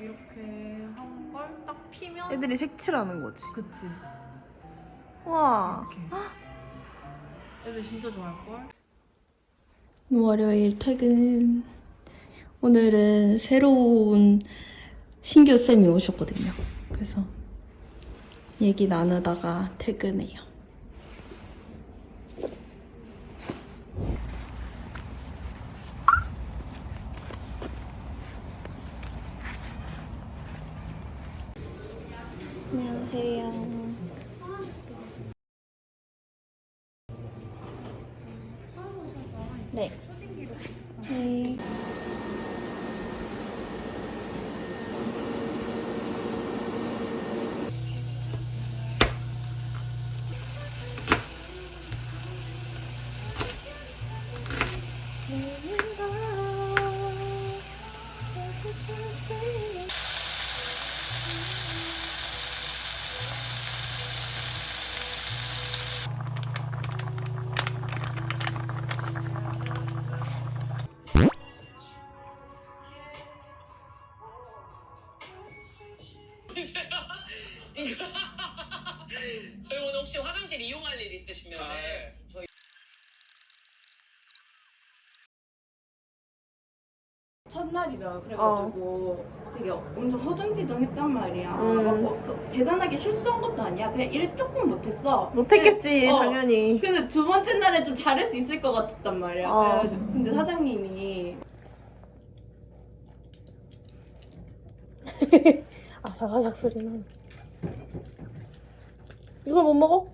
이렇게 한 걸 딱 피면 애들이 색칠하는 거지. 그치. 와. 이렇게. 애들 진짜 좋아할걸? 월요일 퇴근. 오늘은 새로운 신규 쌤이 오셨거든요. 그래서 얘기 나누다가 퇴근해요. 안녕하세요. 네. 네. 첫날이잖아. 그래가지고 되게 엄청 허둥지둥했단 말이야. 음. 막 뭐, 그, 대단하게 실수한 것도 아니야. 그냥 일을 조금 못했어. 못했겠지, 어. 당연히. 근데 두 번째 날에 좀 잘할 수 있을 것 같았단 말이야. 어. 그래가지고 근데 사장님이 아삭아삭 소리 나네. 이걸 못 먹어?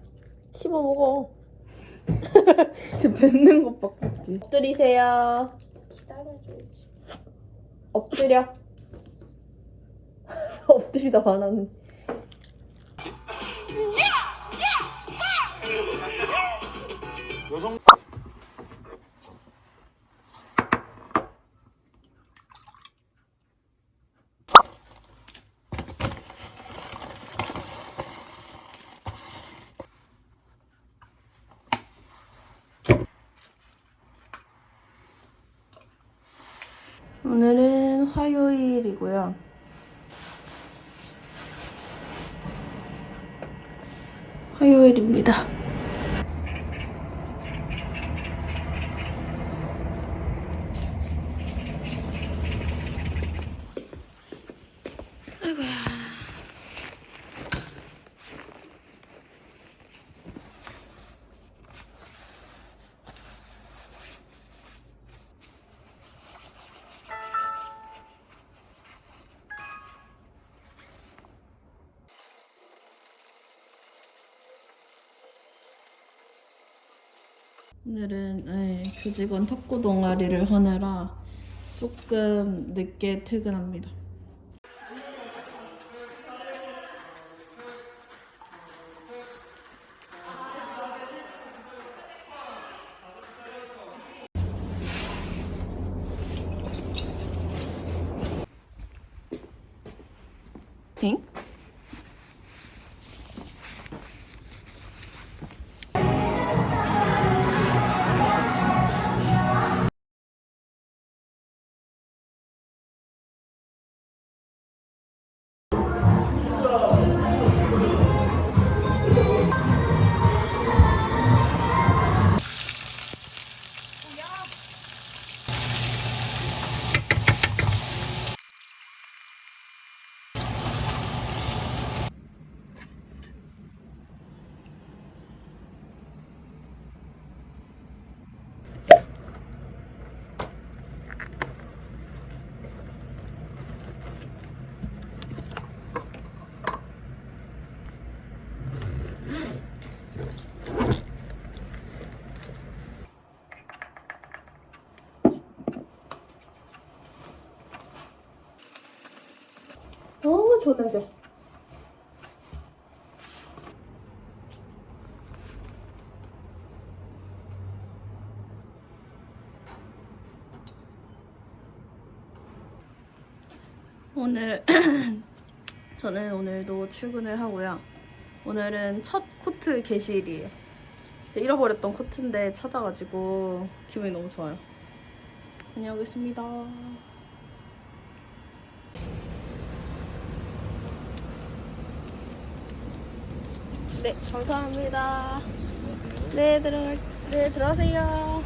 씹어 먹어. 저 뱉는 것밖에 없지. 엎드리세요. 엎드려. 엎드리다 말하는. 여성 오늘은 화요일이고요. 화요일입니다. 오늘은 네, 교직원 탁구 동아리를 하느라 조금 늦게 퇴근합니다. 응? 냄새. 오늘 저는 오늘도 출근을 하고요. 오늘은 첫 코트 개시일이에요. 제가 잃어버렸던 코트인데 찾아가지고 기분이 너무 좋아요. 다녀오겠습니다. 네, 감사합니다. 네, 들어갈, 네, 들어가세요.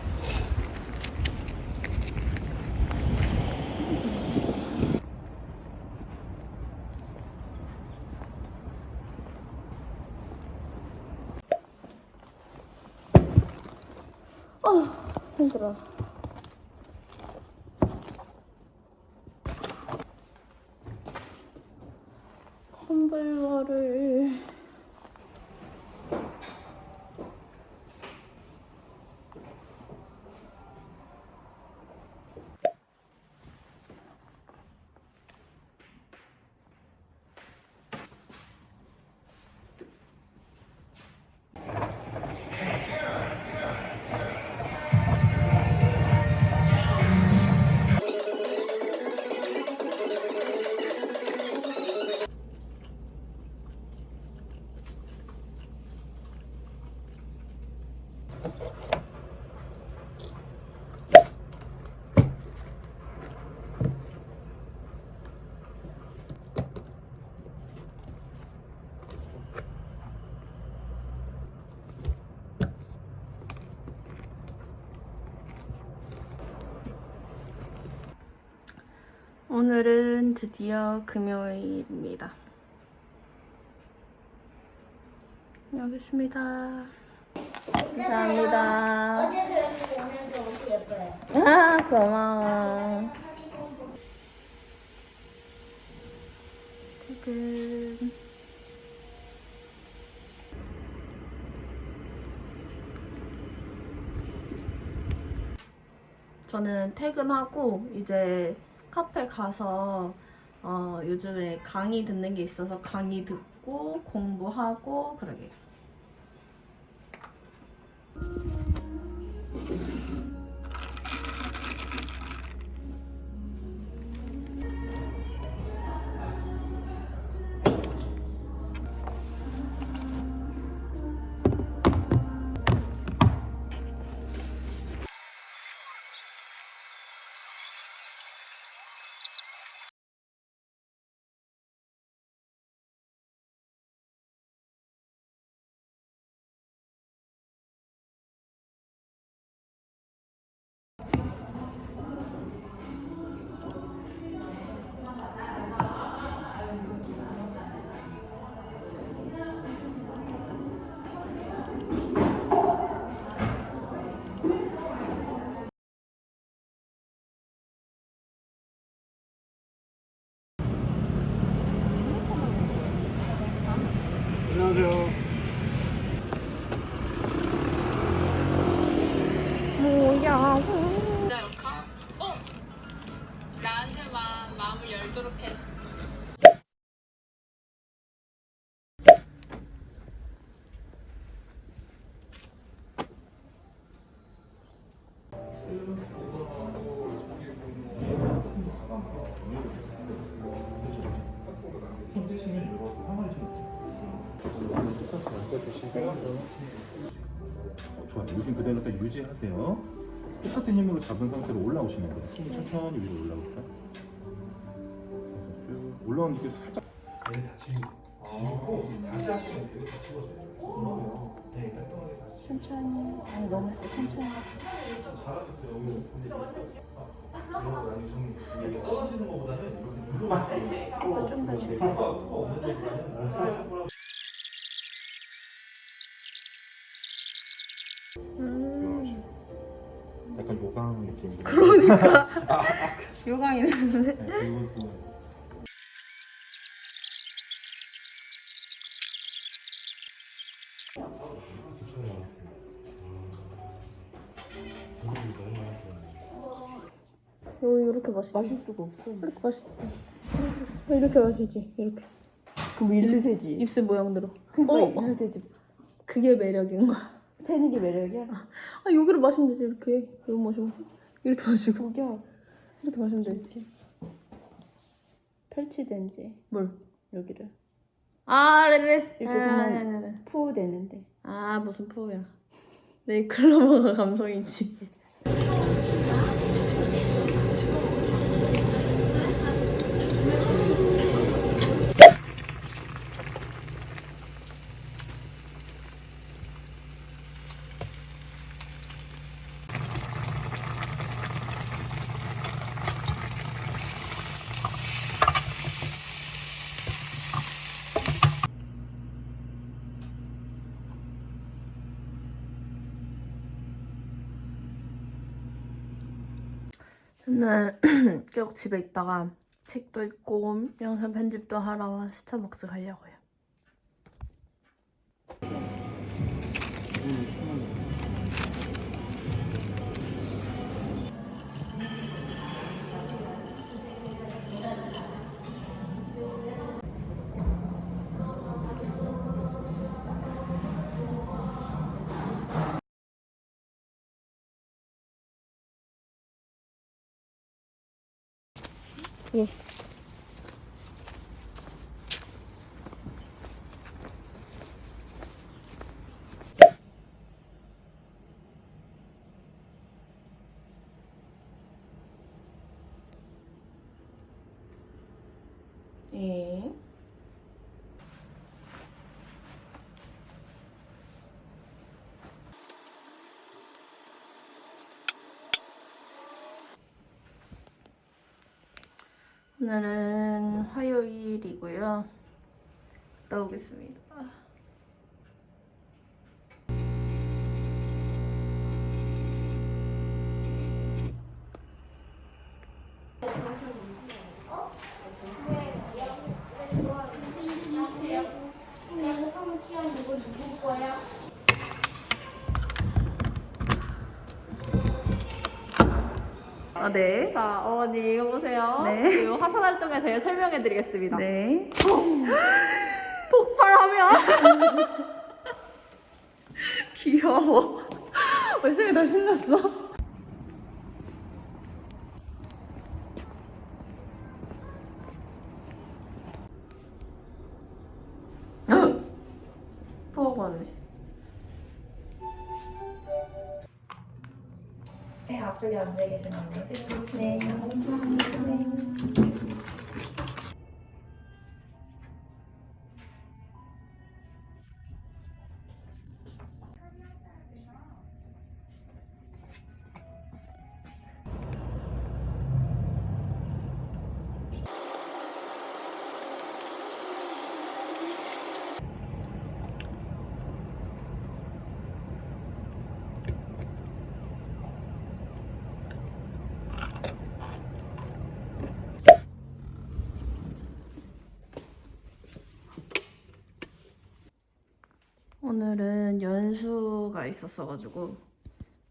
아, 힘들어. 오늘은 드디어 금요일입니다. 여기 있습니다. 감사합니다. 아, 고마워. 퇴근. 저는 퇴근하고 이제 카페 가서 어, 요즘에 강의 듣는 게 있어서 강의 듣고 공부하고 그러게요. 좋아요. 요즘 그대로 딱 유지하세요. 똑같은 힘으로 잡은 상태로 올라오시면 돼요. 손이 천천히 위로 쭉 올라오는 게 살짝. 얘는 다 지고, 지고 다시 하시면 돼요. 다 집어줘요. 네, 깔끔하게 다시. 천천히. 아니 너무 세. 천천히. 잘하셨어요. 떨어지는 것보다는 이렇게. 속도 좀더 줄여. 약간 요강 느낌. 그러니까. 요강이 됐는데. 네, 그리고 또 이거 이렇게 마시. 마실 수가 없어. 이렇게 마시. 이렇게 마시지. 이렇게. 그럼 일로 세지. 입술 모양대로. 그러니까 어. 일로 세지. 그게 매력인 거야. 세는 게 매력이야. 아 여기를 마시면 되지 이렇게. 이거 마시고 이렇게 마시고 저기야. 이렇게 마시면 되지. 이렇게 펼치든지 뭘? 여기를 아, 네네. 이렇게 아, 그냥- 네네네. 푸 되는데. 아, 무슨 포야. 네, 클로버가 감성이지. 저는 계속 집에 있다가 책도 읽고 영상 편집도 하러 스타벅스 가려고요. 예. 오늘은 화요일이고요. 나오겠습니다. 아, 네. 자, 어머니 이거 보세요. 네. 이 화산 활동에 대해 설명해 드리겠습니다. 네. 폭발하면 귀여워. 벌써 다 신났어. 오늘은 연수가 있었어가지고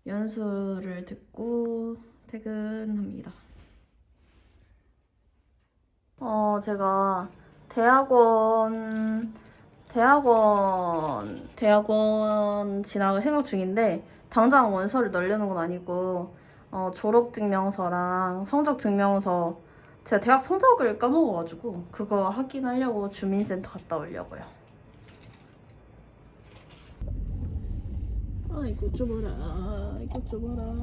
연수를 듣고 퇴근합니다. 어, 제가 대학원 대학원 대학원 진학을 생각 중인데 당장 원서를 넣으려는 건 아니고 어, 졸업 증명서랑 성적 증명서 제가 대학 성적을 까먹어가지고 그거 확인하려고 주민센터 갔다 오려고요. 아 봐라. 이거 좀 봐라.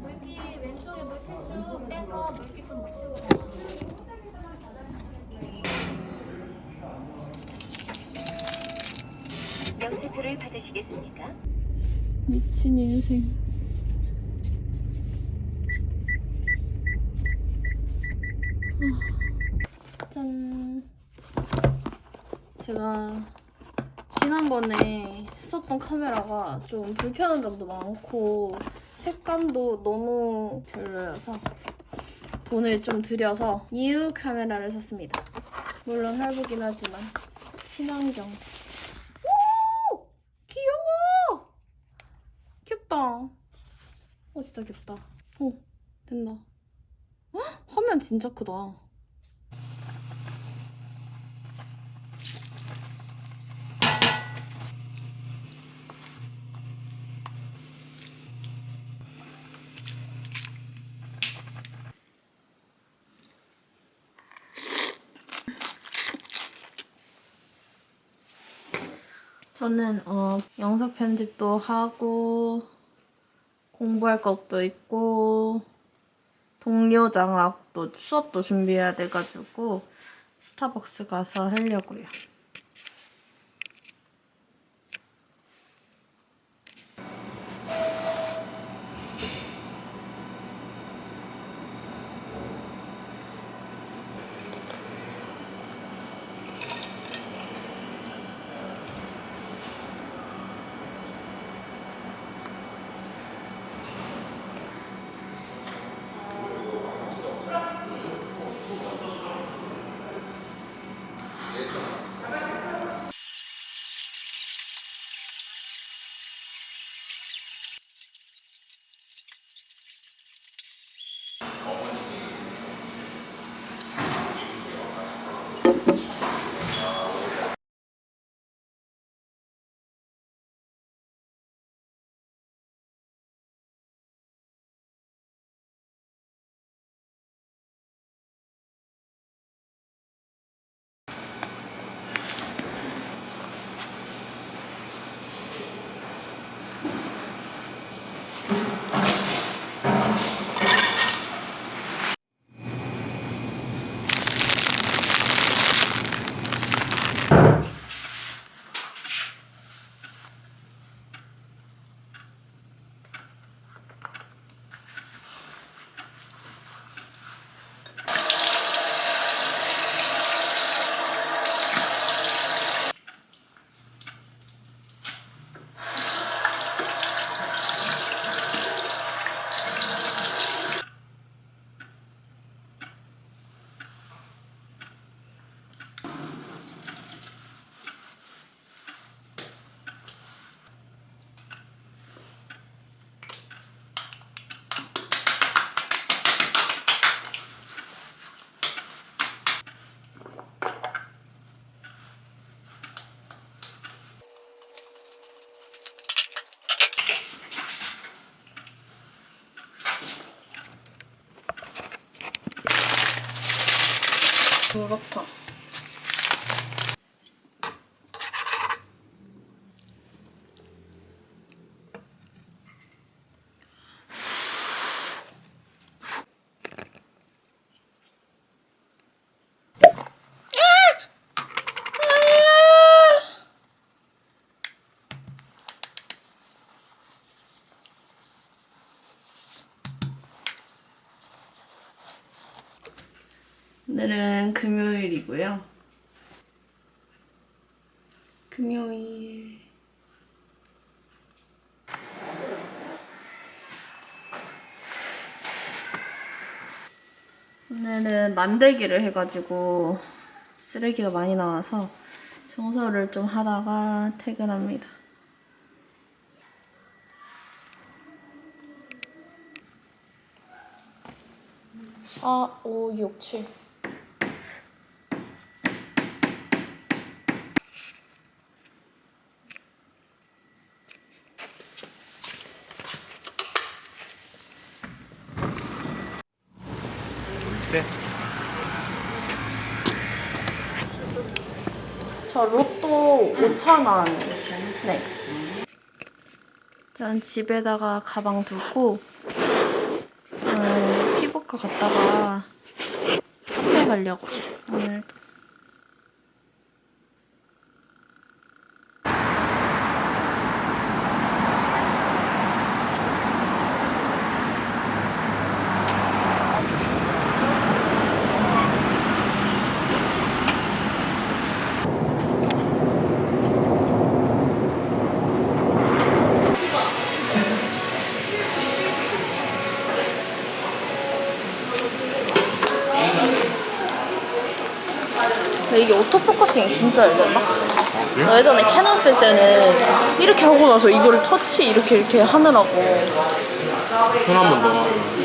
물기 왼쪽에 물티슈 빼서 물기 좀 묻히고 명세표를 받으시겠습니까? 미친 인생. 아, 짠. 제가 지난번에 썼던 카메라가 좀 불편한 점도 많고 색감도 너무 별로여서 돈을 좀 들여서 new 카메라를 샀습니다. 물론 할부긴 하지만 친환경 귀엽다. 어, 진짜 귀엽다. 어, 된다. 헉, 화면 진짜 크다. 저는 어, 영상 편집도 하고 공부할 것도 있고 동료 장학도 수업도 준비해야 돼가지고 스타벅스 가서 하려고요. 그렇다. 오늘은 금요일이고요. 금요일. 오늘은 만들기를 해가지고 쓰레기가 많이 나와서 청소를 좀 하다가 퇴근합니다. 4, 5, 6, 7. 네. 저 로또 5,000원. 네. 전 집에다가 가방 두고 오늘 피부과 갔다가 카페 가려고 오늘 근데 이게 auto focusing이 진짜 잘 된다. 나 예전에 캐논 쓸 때는 이렇게 하고 나서 이거를 터치 이렇게 이렇게 하느라고 손 한번 더. 해